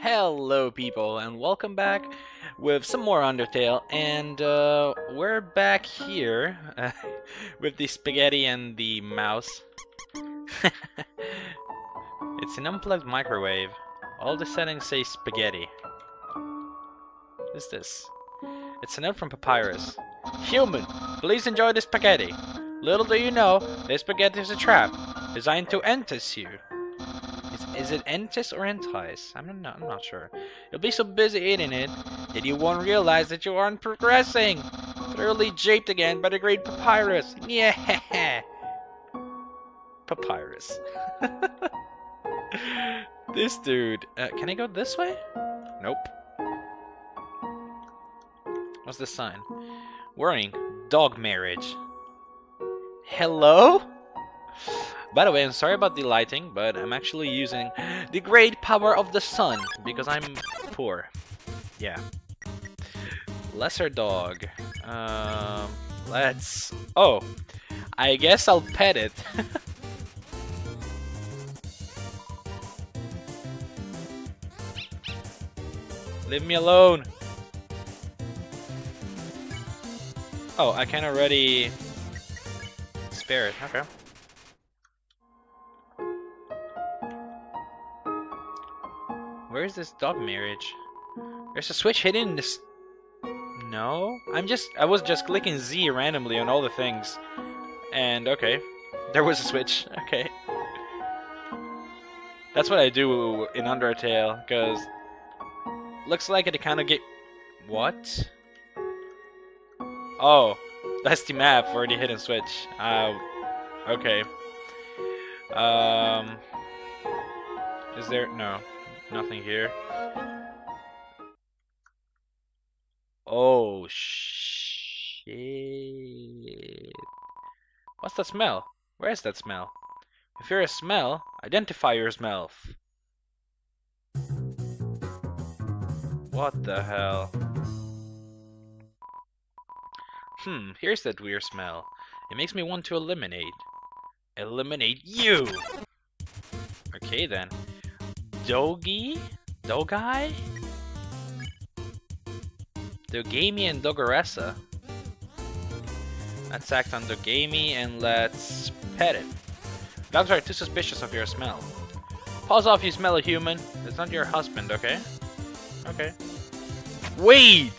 Hello people and welcome back with some more Undertale and uh, we're back here with the spaghetti and the mouse. it's an unplugged microwave. All the settings say spaghetti. What is this? It's a note from Papyrus. Human, please enjoy the spaghetti. Little do you know, this spaghetti is a trap designed to entice you. Is, it Entis or entice? I'm not, I'm not sure. You'll be so busy eating it that you won't realize that you aren't progressing. Thoroughly japed again by the great Papyrus. Yeah. Papyrus. this dude. Uh, can I go this way? Nope. What's this sign? Warning. Dog marriage. Hello? By the way, I'm sorry about the lighting, but I'm actually using the great power of the sun because I'm poor. Yeah. Lesser dog. Um, let's... Oh, I guess I'll pet it. Leave me alone. Oh, I can already spare it. Okay. Where's this dog marriage? There's a switch hidden in this... No? I'm just... I was just clicking Z randomly on all the things. And, okay. There was a switch. Okay. That's what I do in Undertale, because... Looks like it kind of get... What? Oh. That's the map for the hidden switch. Uh, okay. Um... Is there... No. Nothing here. Oh, shit. What's that smell? Where is that smell? If you're a smell, identify your smell. What the hell? Hmm, here's that weird smell. It makes me want to eliminate. Eliminate you! Okay then. Dogi? Dogai? Dogamy and Dogaressa. Let's act on Dogamy and let's pet it. Dogs are too suspicious of your smell. Pause off, you smell a human. It's not your husband, okay? Okay. Wait!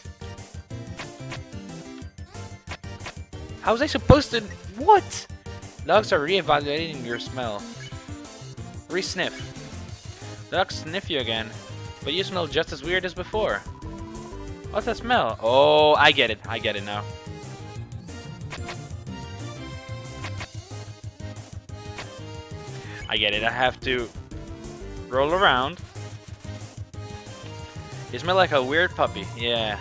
How was I supposed to... What? Dogs are re-evaluating your smell. Re-sniff. Dogs sniff you again, but you smell just as weird as before. What's that smell? Oh, I get it. I get it now. I get it. I have to roll around. You smell like a weird puppy. Yeah.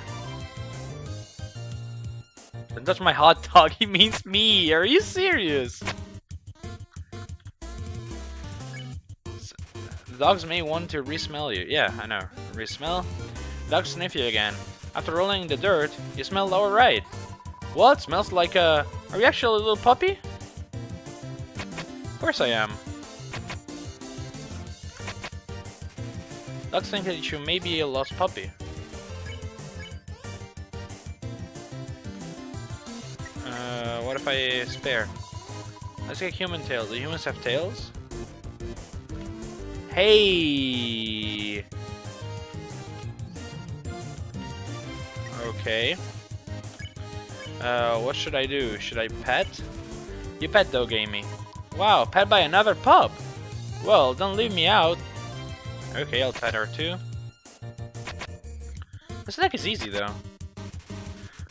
Don't touch my hot dog. He means me. Are you serious? Dogs may want to re-smell you. Yeah, I know. Re-smell. Dogs sniff you again. After rolling in the dirt, you smell alright. What? Smells like a... Are you actually a little puppy? Of course I am. Dogs think that you may be a lost puppy. Uh, what if I spare? Let's get human tails. Do humans have tails? Hey! Okay. Uh, what should I do? Should I pet? You pet though, Dogamy. Wow, pet by another pup! Well, don't leave me out. Okay, I'll pet her too. This deck is easy though.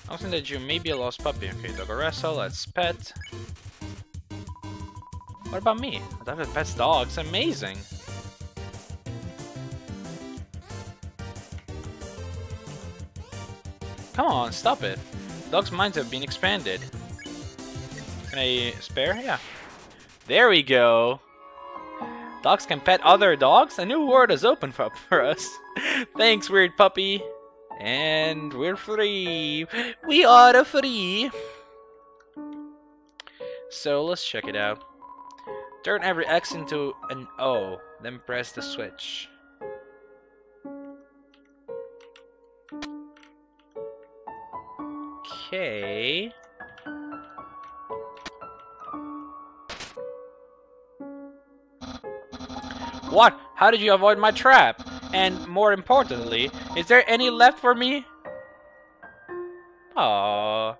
I think that you may be a lost puppy. Okay, Dogaressa, let's pet. What about me? I have pets dogs, amazing! Come on, stop it. Dog's minds have been expanded. Can I spare? Yeah. There we go. Dogs can pet other dogs? A new world is open for, for us. Thanks, weird puppy. And we're free. We are free. So let's check it out. Turn every X into an O, then press the switch. Okay. What? How did you avoid my trap? And more importantly, is there any left for me? Aww.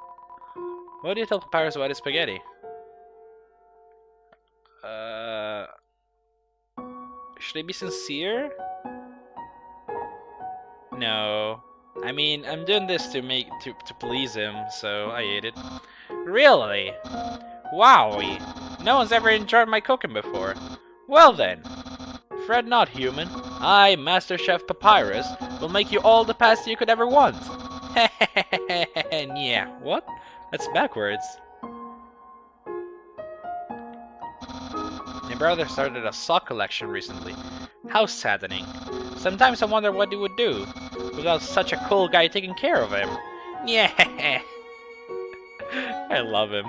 What do you tell Papyrus about his spaghetti? Uh, should I be sincere? No. I mean, I'm doing this to make to to please him, so I ate it. Really? Wowie! No one's ever enjoyed my cooking before. Well then, Fred not, human. I, Master Chef Papyrus, will make you all the pasta you could ever want. yeah, what? That's backwards. My brother started a sock collection recently. How saddening. Sometimes I wonder what he would do without such a cool guy taking care of him. Yeah. I love him.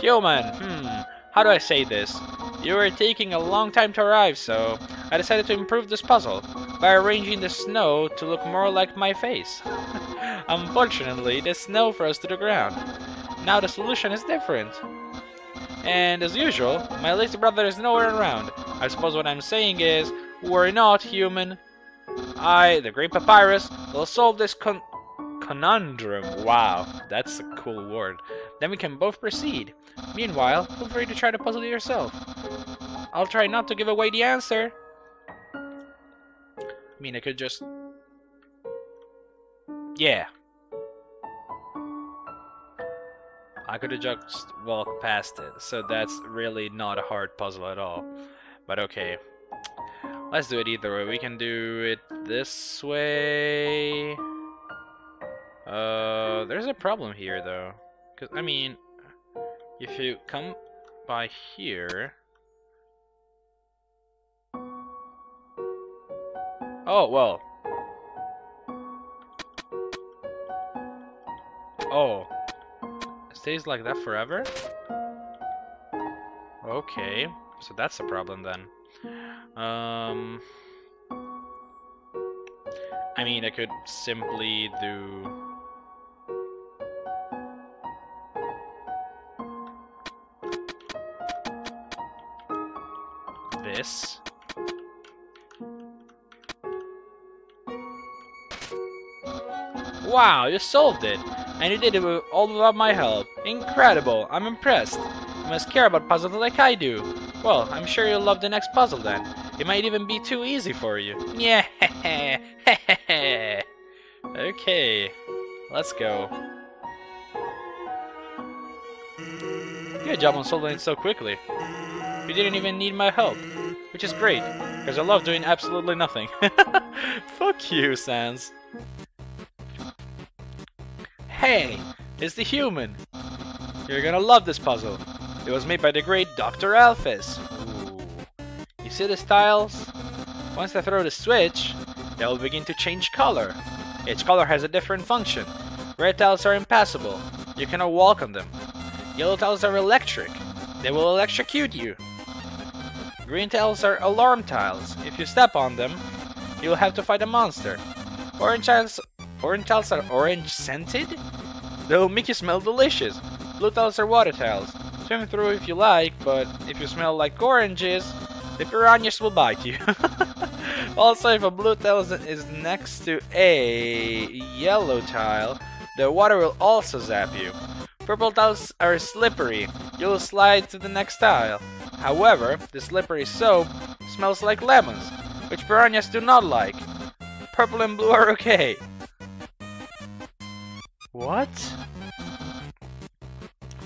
Human, hmm, how do I say this? You were taking a long time to arrive, so I decided to improve this puzzle by arranging the snow to look more like my face. Unfortunately, the snow froze to the ground. Now the solution is different. And as usual, my lazy brother is nowhere around. I suppose what I'm saying is, worry not, human. I, the Great Papyrus, will solve this con conundrum. Wow, that's a cool word. Then we can both proceed. Meanwhile, feel free to try the puzzle yourself. I'll try not to give away the answer. I mean, I could just... Yeah. I could have just walked past it, so that's really not a hard puzzle at all. But okay. Let's do it either way. We can do it this way. Uh, there's a problem here, though. Because, I mean, if you come by here... Oh, well. Oh. Stays like that forever? Okay. So that's the problem then. Um... I mean, I could simply do... This. Wow, you solved it! And you did it all without my help. Incredible! I'm impressed. You must care about puzzles like I do. Well, I'm sure you'll love the next puzzle then. It might even be too easy for you. Yeah. okay. Let's go. Good job on solving it so quickly. You didn't even need my help. Which is great, because I love doing absolutely nothing. Fuck you, Sans. Hey, it's the human. You're gonna love this puzzle. It was made by the great Dr. Alphys. You see the tiles? Once I throw the switch, they will begin to change color. Each color has a different function. Red tiles are impassable. You cannot walk on them. Yellow tiles are electric. They will electrocute you. Green tiles are alarm tiles. If you step on them, you will have to fight a monster. Orange tiles, orange tiles are orange scented? Make you smell delicious. Blue tiles are water tiles. Swim through if you like, but if you smell like oranges, the piranhas will bite you. also, if a blue tile is next to a yellow tile, the water will also zap you. Purple tiles are slippery. You'll slide to the next tile. However, the slippery soap smells like lemons, which piranhas do not like. Purple and blue are okay. What?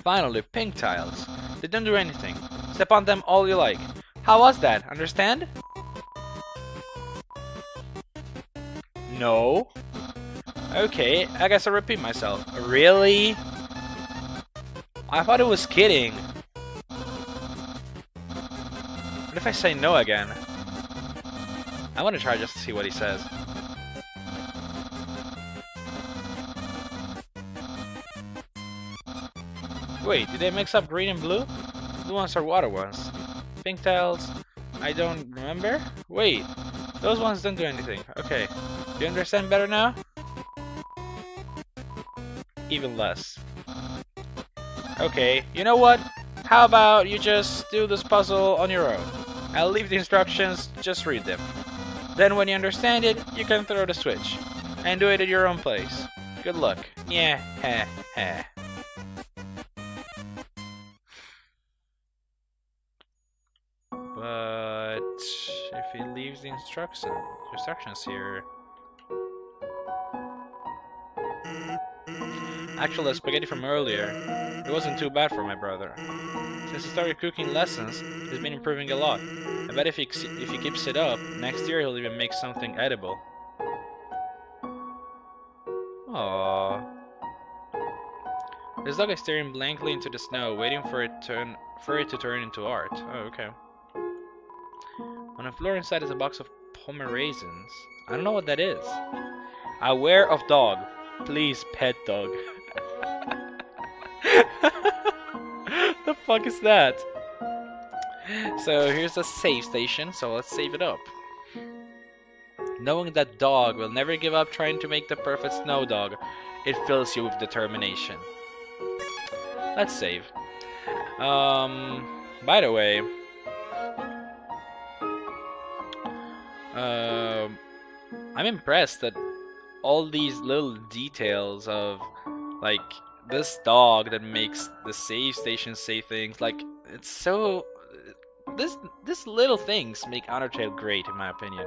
Finally, pink tiles. They don't do anything. Step on them all you like. How was that? Understand? No. Okay, I guess I'll repeat myself. Really? I thought it was kidding. What if I say no again? I want to try just to see what he says. Wait, did they mix up green and blue? Blue ones are water ones. Pink tiles, I don't remember? Wait, those ones don't do anything. Okay, do you understand better now? Even less. Okay, you know what? How about you just do this puzzle on your own? I'll leave the instructions, just read them. Then when you understand it, you can throw the switch. And do it at your own place. Good luck. Yeah, heh, heh. But if he leaves the instruction, instructions here... Actually, the spaghetti from earlier, it wasn't too bad for my brother. Since he started cooking lessons, he's been improving a lot. I bet if he, if he keeps it up, next year he'll even make something edible. Aww. This dog is staring blankly into the snow, waiting for it turn for it to turn into art. Oh, okay. On the floor inside is a box of Pomerazins. I don't know what that is. Aware of dog. Please, pet dog. the fuck is that? So here's a save station, so let's save it up. Knowing that dog will never give up trying to make the perfect snow dog, it fills you with determination. Let's save. Um, by the way, um, I'm impressed that all these little details of like this dog that makes the save station say things like it's so this this little things make Undertale great in my opinion.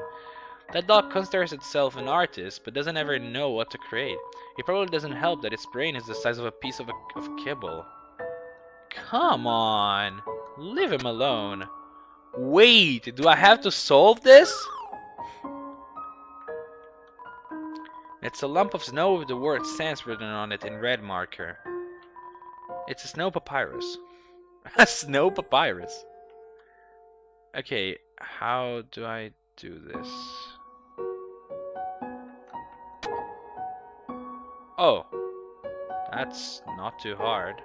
That dog considers itself an artist, but doesn't ever know what to create. It probably doesn't help that its brain is the size of a piece of, a, of kibble. Come on! Leave him alone. Wait, do I have to solve this? It's a lump of snow with the word sans written on it in red marker. It's a snow papyrus. a snow papyrus? Okay, how do I do this? Oh, that's not too hard.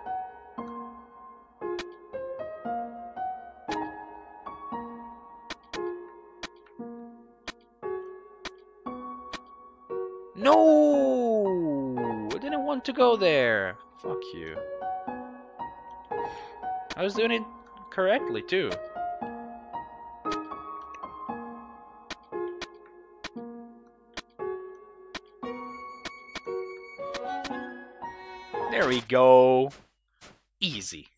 No! I didn't want to go there. Fuck you. I was doing it correctly too. There we go. Easy.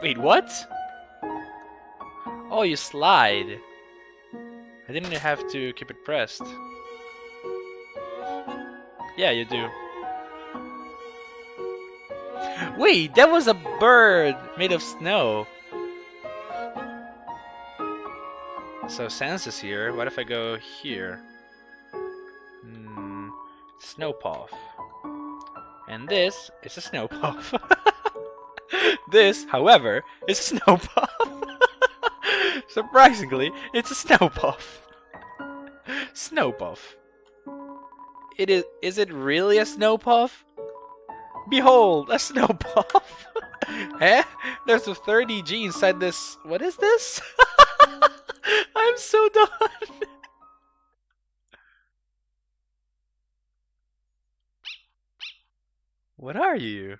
Wait, what? Oh, you slide. I didn't have to keep it pressed. Yeah, you do. Wait, that was a bird made of snow. So Sans is here. What if I go here? Hmm, Snowpuff. And this is a Snowpuff. this, however, is a Snowpuff. Surprisingly, it's a Snowpuff. Snowpuff. It is is it really a Snowpuff? Behold, a Snowpuff! eh? There's a 30G inside this. What is this? I'm so done. what are you?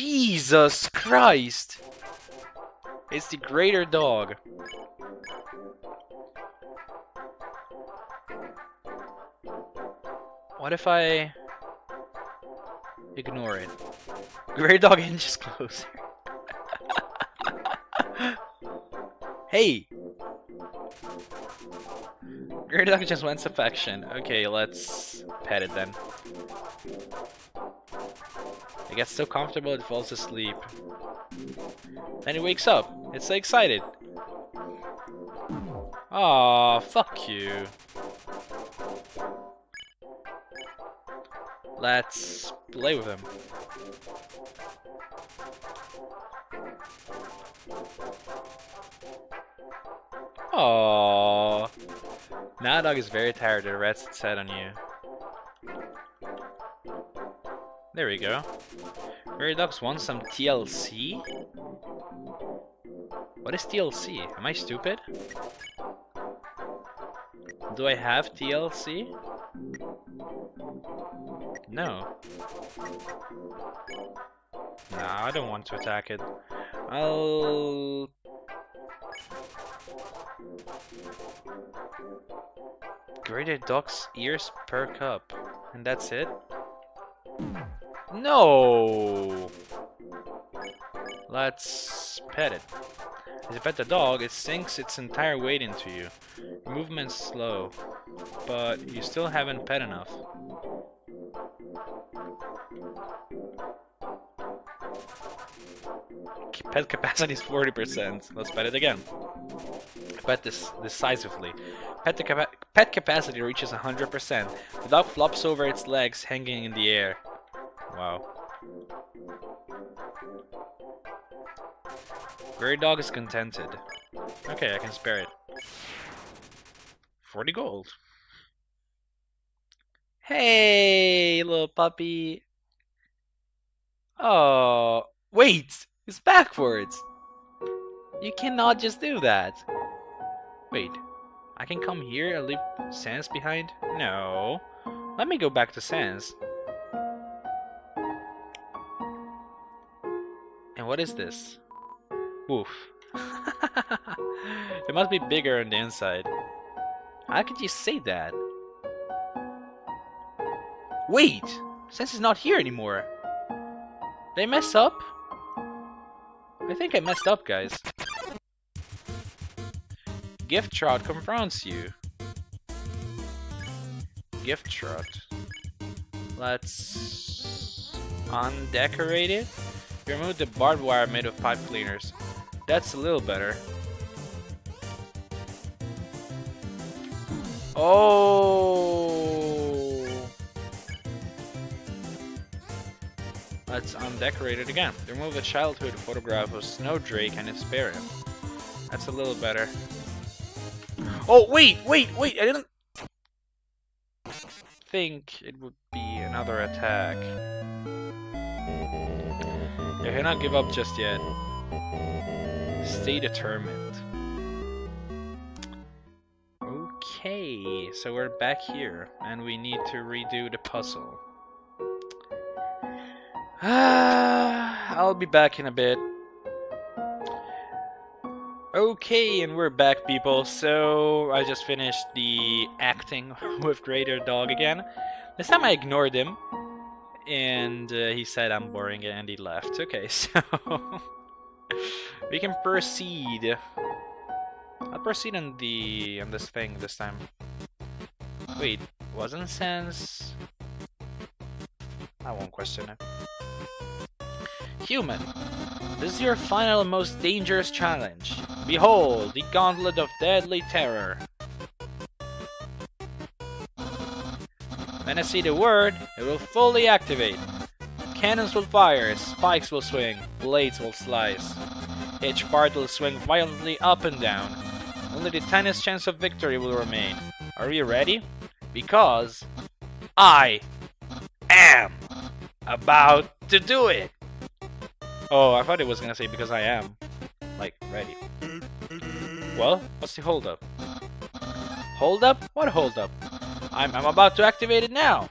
Jesus Christ! It's the greater dog. What if I ignore it? Greater dog inches closer. Hey! Greater dog just wants affection. Okay, let's pet it then. It gets so comfortable it falls asleep. Then it wakes up. It's so excited. Aw, fuck you. Let's play with him. Aww. Now dog is very tired. Rests its head on you. There we go. Very dogs want some TLC? What is TLC? Am I stupid? Do I have TLC? No. Nah, I don't want to attack it. I'll... Greater dog's ears per cup. And that's it? No! Let's pet it. As you pet the dog, it sinks its entire weight into you. Movement's slow, but you still haven't pet enough. Pet capacity is 40%. Let's pet it again. Pet this decisively. Pet, the capa pet capacity reaches 100%. The dog flops over its legs, hanging in the air. Wow. Grey dog is contented. Okay, I can spare it. 40 gold. Hey, little puppy. Oh, wait! It's backwards! You cannot just do that. Wait, I can come here and leave Sans behind? No. Let me go back to Sans. What is this? Woof. it must be bigger on the inside. How could you say that? Wait! Sans is not here anymore. They mess up? I think I messed up, guys. Gyftrot confronts you. Gyftrot. Let's undecorate it. Remove the barbed wire made of pipe cleaners. That's a little better. Oh! Let's undecorate it again. Remove a childhood photograph of Snowdrake and spare him. That's a little better. Oh, wait, wait, wait, I didn't think it would be another attack. I cannot give up just yet. Stay determined. Okay, so we're back here, and we need to redo the puzzle. I'll be back in a bit. Okay, and we're back, people. So, I just finished the acting with Greater Dog again. This time I ignored him, and uh, he said I'm boring, and he left. Okay, so... we can proceed. I'll proceed on the... on this thing this time. Wait, wasn't Sans... I won't question it. Human, this is your final and most dangerous challenge. Behold, the Gauntlet of Deadly Terror. When I see the word, it will fully activate. Cannons will fire, spikes will swing, blades will slice. Each part will swing violently up and down. Only the tiniest chance of victory will remain. Are you ready? Because I am about to do it! Oh, I thought it was gonna say because I am. Like, ready. Well, what's the holdup? Holdup? What holdup? I'm, I'm about to activate it now!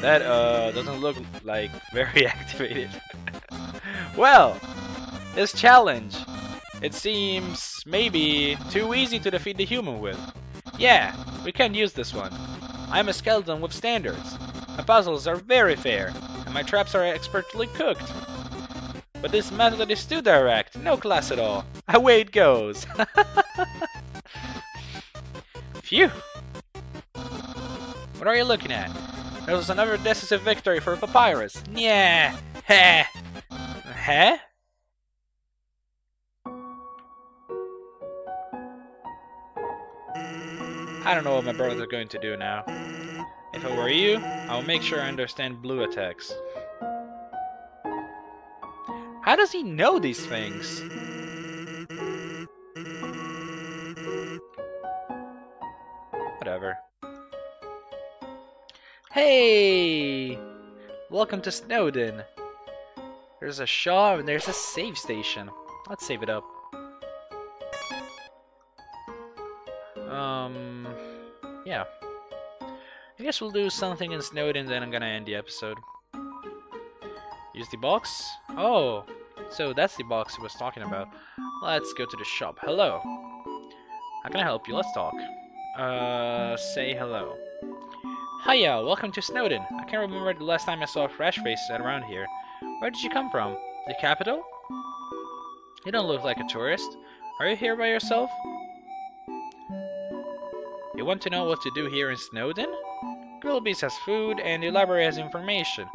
That, uh, doesn't look like very activated. well, this challenge, it seems maybe too easy to defeat the human with. Yeah, we can't use this one. I'm a skeleton with standards. My puzzles are very fair, and my traps are expertly cooked. But this method is too direct, no class at all. Away it goes. Phew. What are you looking at? There was another decisive victory for Papyrus. Yeah. Heh. Heh? I don't know what my brothers are going to do now. If I were you, I would make sure I understand blue attacks. How does he know these things? Whatever. Hey! Welcome to Snowdin. There's a shop and there's a save station. Let's save it up. Um, yeah. I guess we'll do something in Snowdin, then I'm gonna end the episode. Use the box? Oh, so that's the box he was talking about. Let's go to the shop. Hello. How can I help you? Let's talk. Uh, say hello. Hiya, welcome to Snowdin. I can't remember the last time I saw a fresh face around here. Where did you come from? The capital? You don't look like a tourist. Are you here by yourself? You want to know what to do here in Snowdin? Grillby's has food and the library has information.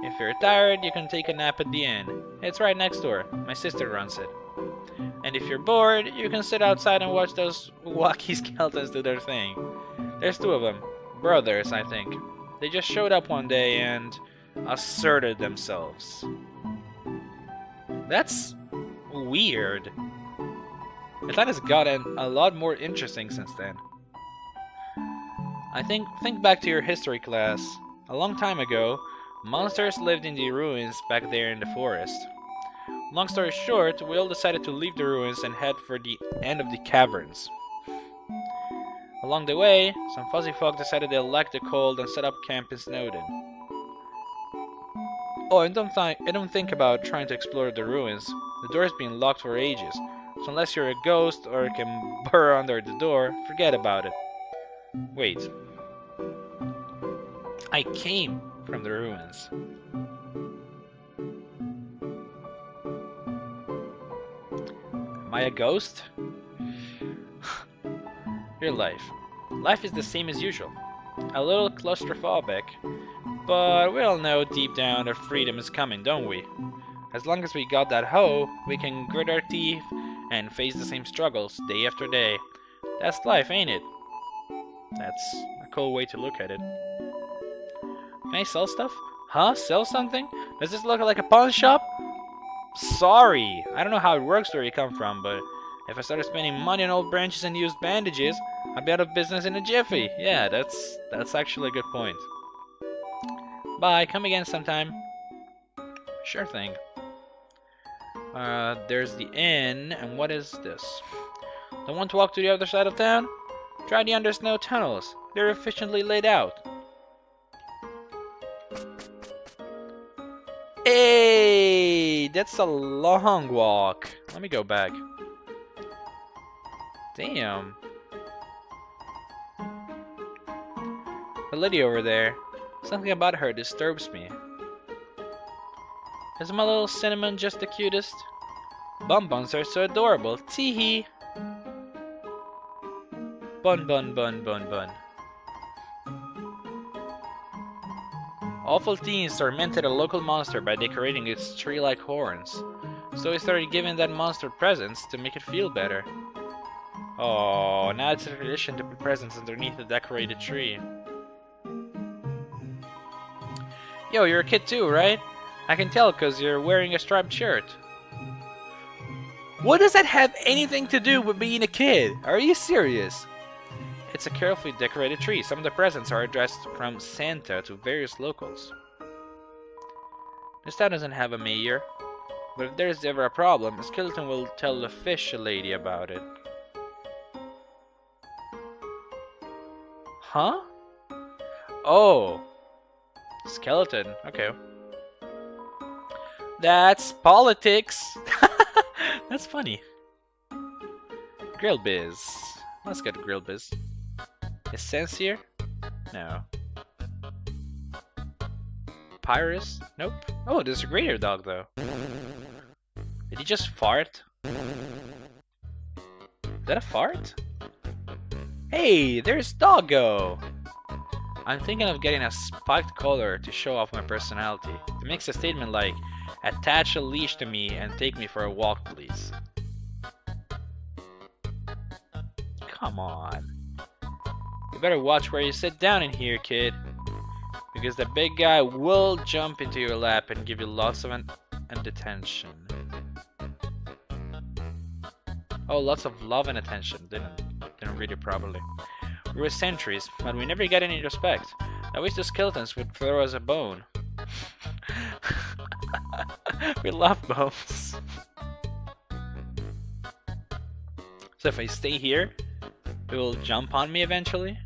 If you're tired, you can take a nap at the inn. It's right next door. My sister runs it. And if you're bored, you can sit outside and watch those wacky skeletons do their thing. There's two of them. Brothers, I think. They just showed up one day and asserted themselves. That's weird. It's gotten a lot more interesting since then. I think think back to your history class. A long time ago, monsters lived in the ruins back there in the forest. Long story short, we all decided to leave the ruins and head for the end of the caverns. Along the way, some fuzzy folk decided they liked the cold and set up camp in Snowdin. Oh, and don't, th don't think about trying to explore the ruins. The door's been locked for ages, so unless you're a ghost or can burrow under the door, forget about it. Wait. I came from the ruins. Am I a ghost? Your life. Life is the same as usual. A little claustrophobic, but we all know deep down that freedom is coming, don't we? As long as we got that hoe, we can grit our teeth and face the same struggles day after day. That's life, ain't it? That's a cool way to look at it. Can I sell stuff? Huh? Sell something? Does this look like a pawn shop? Sorry, I don't know how it works where you come from, but if I started spending money on old branches and used bandages, I'd be out of business in a jiffy. Yeah, that's that's actually a good point. Bye, come again sometime. Sure thing. Uh, there's the inn, and what is this? Don't want to walk to the other side of town? Try the undersnow tunnels. They're efficiently laid out. Hey, that's a long walk. Let me go back. Damn. The lady over there. Something about her disturbs me. Is my little cinnamon just the cutest? Bonbons are so adorable. Teehee. Bun bun bun bun bun. Awful Teens tormented a local monster by decorating its tree-like horns. So he started giving that monster presents to make it feel better. Oh, now it's a tradition to put presents underneath a decorated tree. Yo, you're a kid too, right? I can tell because you're wearing a striped shirt. What does that have anything to do with being a kid? Are you serious? It's a carefully decorated tree. Some of the presents are addressed from Santa to various locals. This town doesn't have a mayor, but if there's ever a problem, Skeleton will tell the fish lady about it. Huh? Oh. Skeleton. Okay. That's politics. That's funny. Grillby's. Let's get Grillby's. Is Sans here? No. Pyrus? Nope. Oh, there's a greater dog though. Did he just fart? Is that a fart? Hey, there's Doggo! I'm thinking of getting a spiked collar to show off my personality. It makes a statement like, attach a leash to me and take me for a walk please. Come on. You better watch where you sit down in here, kid. Because the big guy will jump into your lap and give you lots of an and attention. Oh, lots of love and attention. Didn't didn't read it properly. We were sentries, but we never got any respect. I wish the skeletons would throw us a bone. we love bones. so if I stay here, It will jump on me eventually?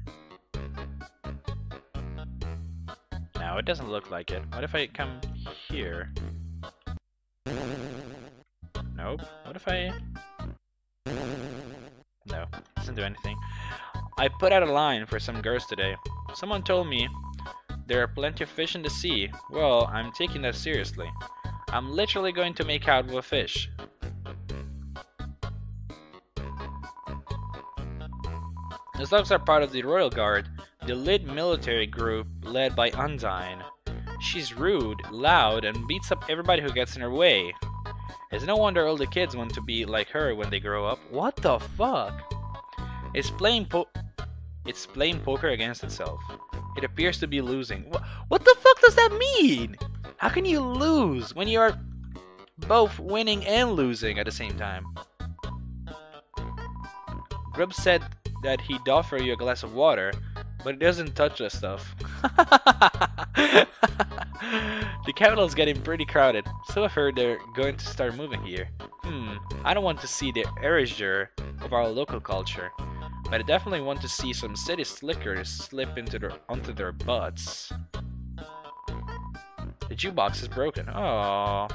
No, it doesn't look like it. What if I come here? Nope. What if I... No, doesn't do anything. I put out a line for some girls today. Someone told me there are plenty of fish in the sea. Well, I'm taking that seriously. I'm literally going to make out with a fish. The Slugs are part of the Royal Guard, the elite military group led by Undyne. She's rude, loud, and beats up everybody who gets in her way. It's no wonder all the kids want to be like her when they grow up. What the fuck? It's playing po- It's playing poker against itself. It appears to be losing. Wh what the fuck does that mean? How can you lose when you're both winning and losing at the same time? Grub said that he'd offer you a glass of water, but it doesn't touch the stuff. the capital is getting pretty crowded, so I've heard they're going to start moving here. Hmm, I don't want to see the erasure of our local culture, but I definitely want to see some city slickers slip into their onto their butts. The jukebox is broken. Oh.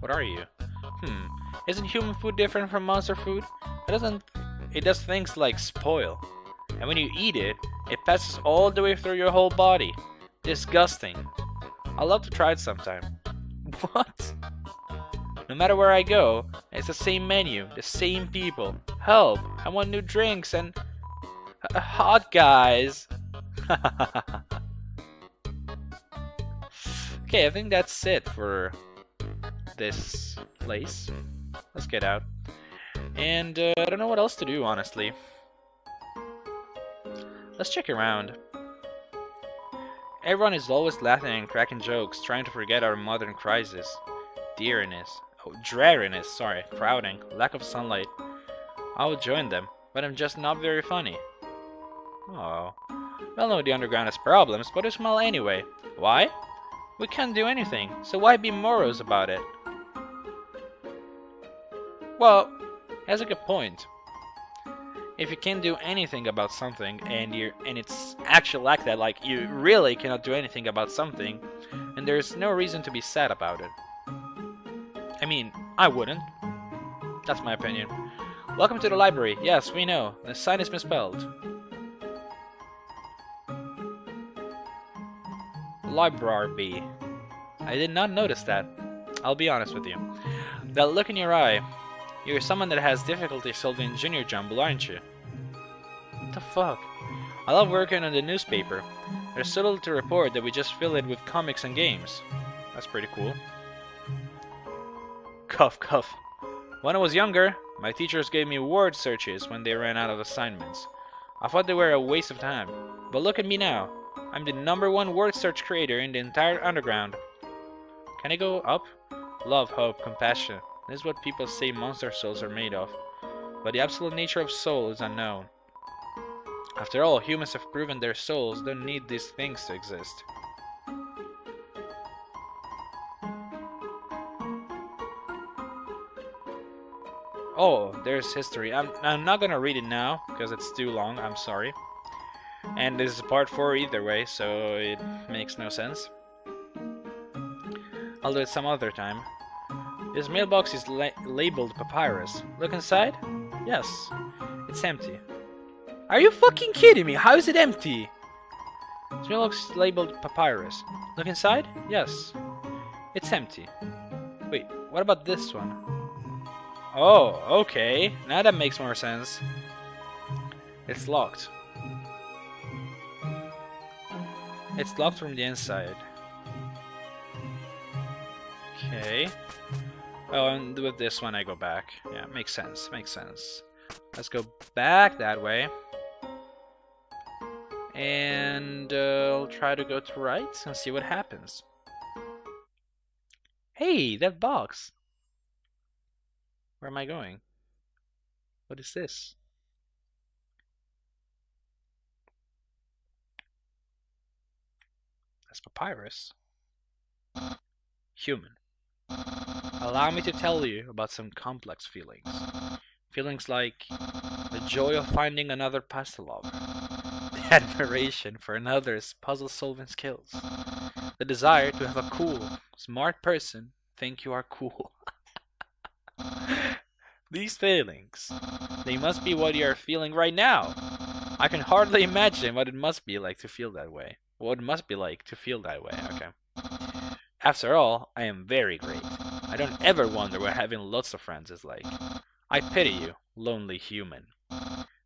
What are you? Hmm. Isn't human food different from monster food? It doesn't it does things like spoil. And when you eat it, it passes all the way through your whole body. Disgusting. I'd love to try it sometime. What? No matter where I go, it's the same menu, the same people. Help! I want new drinks and uh, hot guys. okay, I think that's it for this place. Let's get out. And uh, I don't know what else to do, honestly. Let's check around. Everyone is always laughing and cracking jokes, trying to forget our modern crisis. Dearness. Oh, dreariness, sorry. Crowding. Lack of sunlight. I would join them, but I'm just not very funny. Oh. Well, no, the underground has problems, but it's small anyway. Why? We can't do anything, so why be morose about it? Well, has a good point. If you can't do anything about something and you and it's actually like that, like you really cannot do anything about something, and there's no reason to be sad about it. I mean, I wouldn't. That's my opinion. Welcome to the library. Yes, we know. The sign is misspelled. Library. I did not notice that. I'll be honest with you. That look in your eye, you're someone that has difficulty solving junior jumble, aren't you? What the fuck? I love working on the newspaper. There's so little to report that we just fill it with comics and games. That's pretty cool. Cuff, cuff. When I was younger, my teachers gave me word searches when they ran out of assignments. I thought they were a waste of time. But look at me now. I'm the number one word search creator in the entire underground. Can I go up? Love, hope, compassion. This is what people say monster souls are made of, but the absolute nature of soul is unknown. After all, humans have proven their souls don't need these things to exist. Oh, there's history. I'm, I'm not gonna read it now, because it's too long, I'm sorry. And this is part 4 either way, so it makes no sense. I'll do it some other time. This mailbox is la labeled papyrus. Look inside? Yes. It's empty. Are you fucking kidding me? How is it empty? This mailbox is labeled papyrus. Look inside? Yes. It's empty. Wait, what about this one? Oh, okay. Now that makes more sense. It's locked. It's locked from the inside. Okay. Oh, and with this one I go back. Yeah, makes sense, makes sense. Let's go back that way. And uh, I'll try to go to right and see what happens. Hey, that box! Where am I going? What is this? That's papyrus. Human. Allow me to tell you about some complex feelings. Feelings like the joy of finding another pasta lover, the admiration for another's puzzle solving skills, the desire to have a cool, smart person think you are cool. These feelings, they must be what you are feeling right now. I can hardly imagine what it must be like to feel that way. What it must be like to feel that way, okay. After all, I am very great. I don't ever wonder what having lots of friends is like. I pity you, lonely human.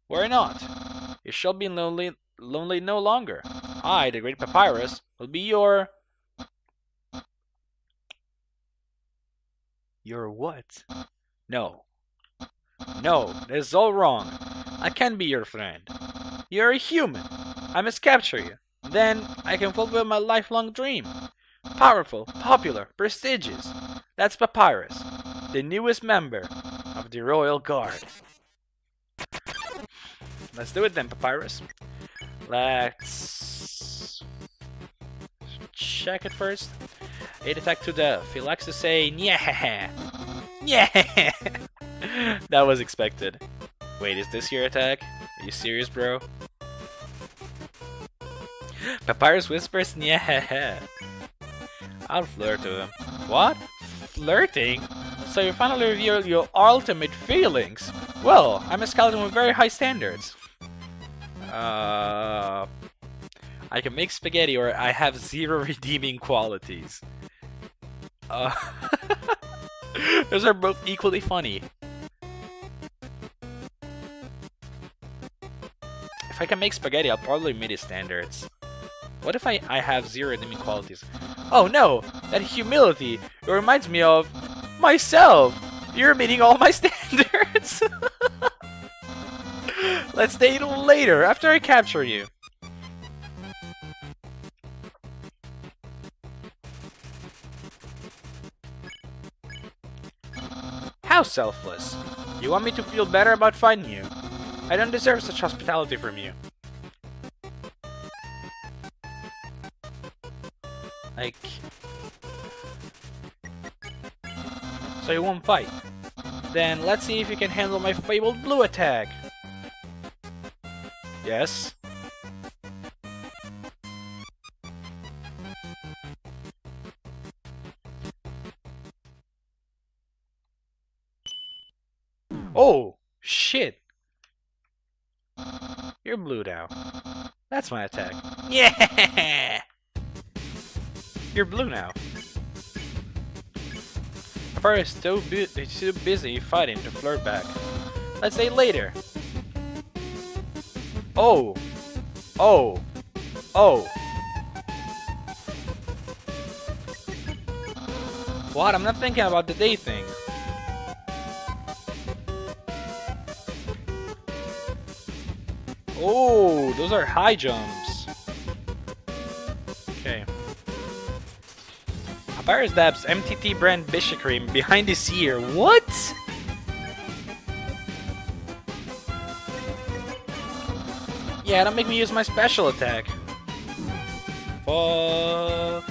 Worry not. You shall be lonely, lonely no longer. I, the great Papyrus, will be your... Your what? No. No, that is all wrong. I can't be your friend. You're a human. I must capture you. Then I can fulfill my lifelong dream. Powerful, popular, prestigious. That's Papyrus, the newest member of the Royal Guard. Let's do it then, Papyrus. Let's check it first. 8 attack to death. He likes to say, yeah, yeah. that was expected. Wait, is this your attack? Are you serious, bro? Papyrus whispers, yeah. I'll flirt to him. What? Flirting? So you finally reveal your ultimate feelings? Well, I'm a skeleton with very high standards. Uh, I can make spaghetti or I have zero redeeming qualities. Uh, those are both equally funny. If I can make spaghetti, I'll probably meet his standards. What if I, I have zero enemy qualities? Oh no! That humility! It reminds me of myself! You're meeting all my standards! Let's date later, after I capture you. How selfless! You want me to feel better about finding you? I don't deserve such hospitality from you. Like... So you won't fight. Then let's see if you can handle my fabled blue attack. Yes? Oh! Shit! You're blue now. That's my attack. Yeah! You're blue now. Papa is still, bu too busy fighting to flirt back. Let's say later. Oh! Oh! Oh! What? I'm not thinking about the day thing. Oh, those are high jumps. Dabs MTT brand Bishie Cream behind his ear. What? Yeah, don't make me use my special attack. Fuck.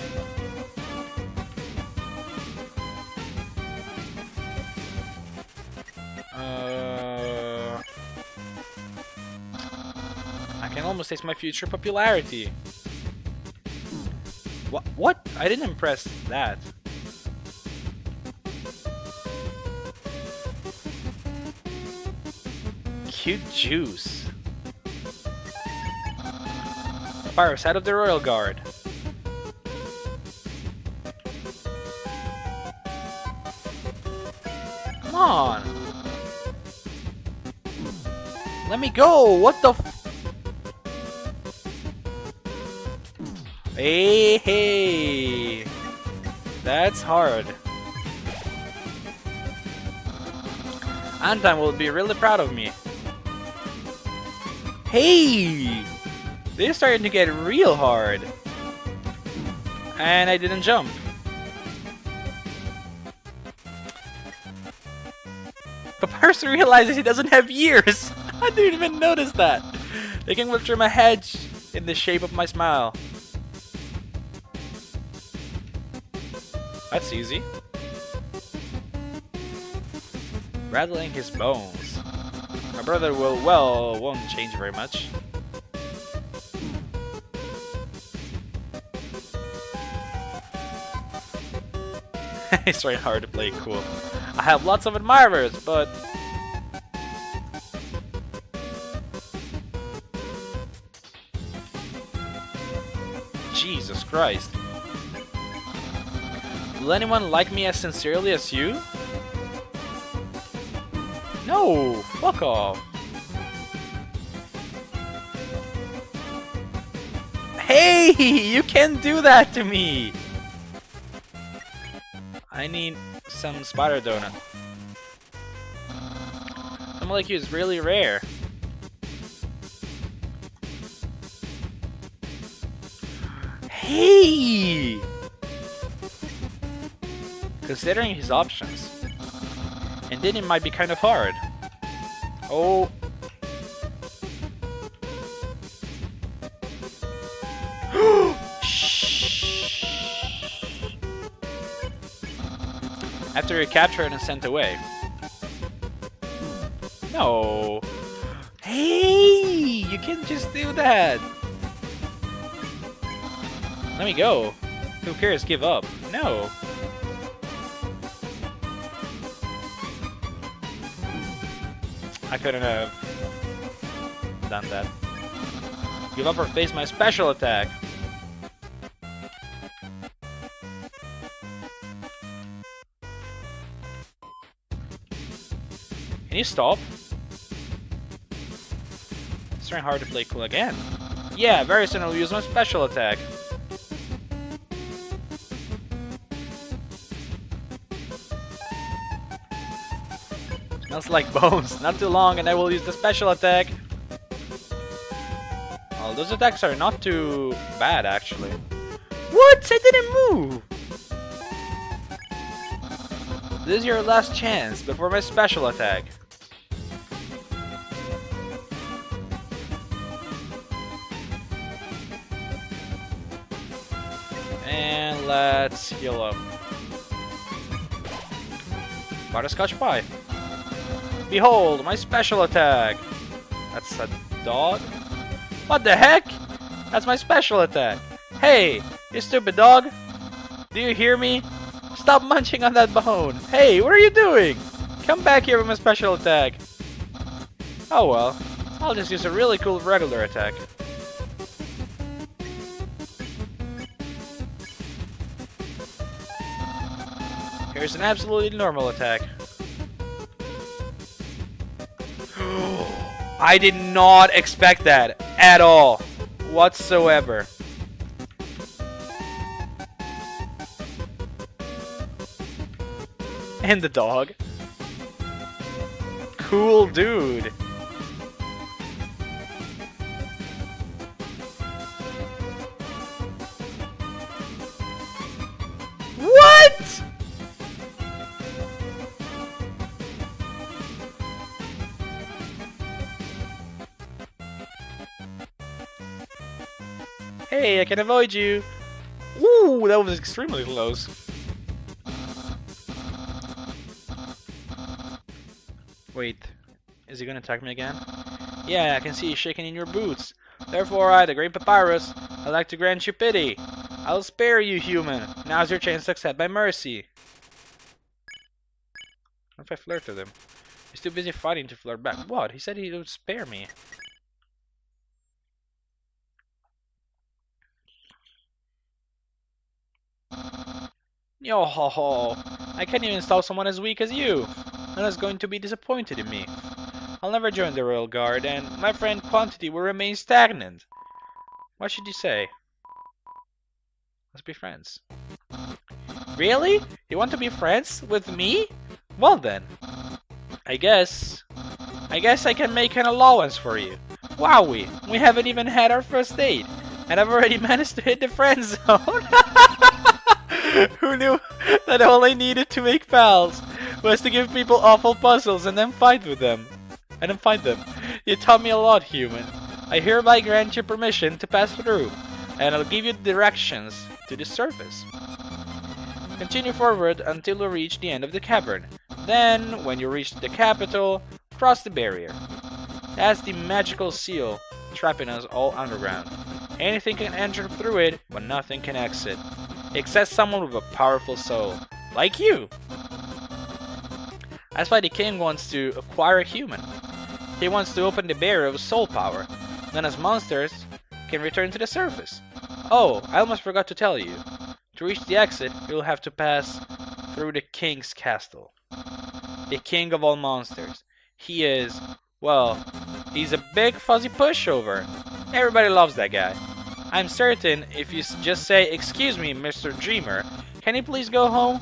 Uh, I can almost taste my future popularity. What? What? I didn't impress that. Cute juice. Papyrus, head of the Royal Guard. Come on. Let me go. What the Hey, hey. That's hard. Undyne will be really proud of me. Hey! This is starting to get real hard. And I didn't jump. Papyrus realizes he doesn't have ears! I didn't even notice that! They can whip through my hedge in the shape of my smile. That's easy. Rattling his bones. My brother will, well, won't change very much. it's very hard to play cool. I have lots of admirers, but... Jesus Christ. Will anyone like me as sincerely as you? No! Fuck off! Hey! You can't do that to me! I need some spider donut. Someone like you is really rare. Hey! Considering his options. And then it might be kind of hard. Oh. After you're captured and sent away. No. Hey! You can't just do that! Let me go. Who cares? Give up. No. Couldn't have done that. Give up or face my special attack. Can you stop? It's very hard to play cool again. Yeah, very soon I'll use my special attack. Smells like bones. Not too long and I will use the special attack. Well, those attacks are not too bad, actually. What? I didn't move! This is your last chance before my special attack. And let's heal up. Butterscotch pie. Behold, my special attack! That's a dog? What the heck? That's my special attack! Hey, you stupid dog! Do you hear me? Stop munching on that bone! Hey, what are you doing? Come back here with my special attack! Oh well, I'll just use a really cool regular attack. Here's an absolutely normal attack. I did not expect that at all, whatsoever. And the dog. Cool dude. Hey, I can avoid you. Ooh, that was extremely close. Wait, is he gonna attack me again? Yeah, I can see you shaking in your boots. Therefore, I, the Great Papyrus, I'd like to grant you pity. I'll spare you, human. Now's your chance to accept my mercy. What if I flirt with him? He's too busy fighting to flirt back. What? He said he would spare me. Yo ho ho! I can't even stop someone as weak as you! Undyne's going to be disappointed in me. I'll never join the Royal Guard, and my friend Quantity will remain stagnant. What should you say? Let's be friends. Really? You want to be friends with me? Well then. I guess... I guess I can make an allowance for you. Wowie, we haven't even had our first date, and I've already managed to hit the friend zone. Who knew that all I needed to make pals was to give people awful puzzles and then fight with them? And then fight them. You taught me a lot, human. I hereby grant you permission to pass through, and I'll give you directions to the surface. Continue forward until you reach the end of the cavern. Then, when you reach the capital, cross the barrier. That's the magical seal, trapping us all underground. Anything can enter through it, but nothing can exit. Except someone with a powerful soul, like you! That's why the king wants to acquire a human. He wants to open the barrier of soul power. Then as monsters can return to the surface. Oh, I almost forgot to tell you. To reach the exit, you'll have to pass through the king's castle. The king of all monsters. He is, well, he's a big fuzzy pushover. Everybody loves that guy. I'm certain if you just say, excuse me, Mr. Dreemurr, can you please go home?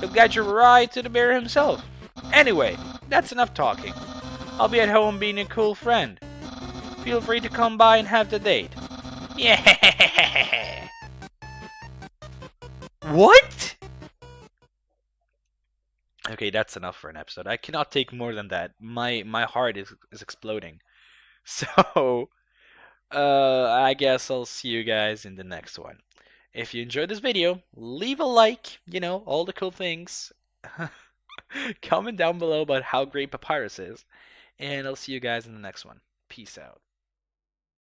He'll guide you right to the bear himself. Anyway, that's enough talking. I'll be at home being a cool friend. Feel free to come by and have the date. Yeah. What? Okay, that's enough for an episode. I cannot take more than that. My my heart is is exploding. So, uh, I guess I'll see you guys in the next one. If you enjoyed this video, leave a like. You know all the cool things. Comment down below about how great Papyrus is. And I'll see you guys in the next one. Peace out.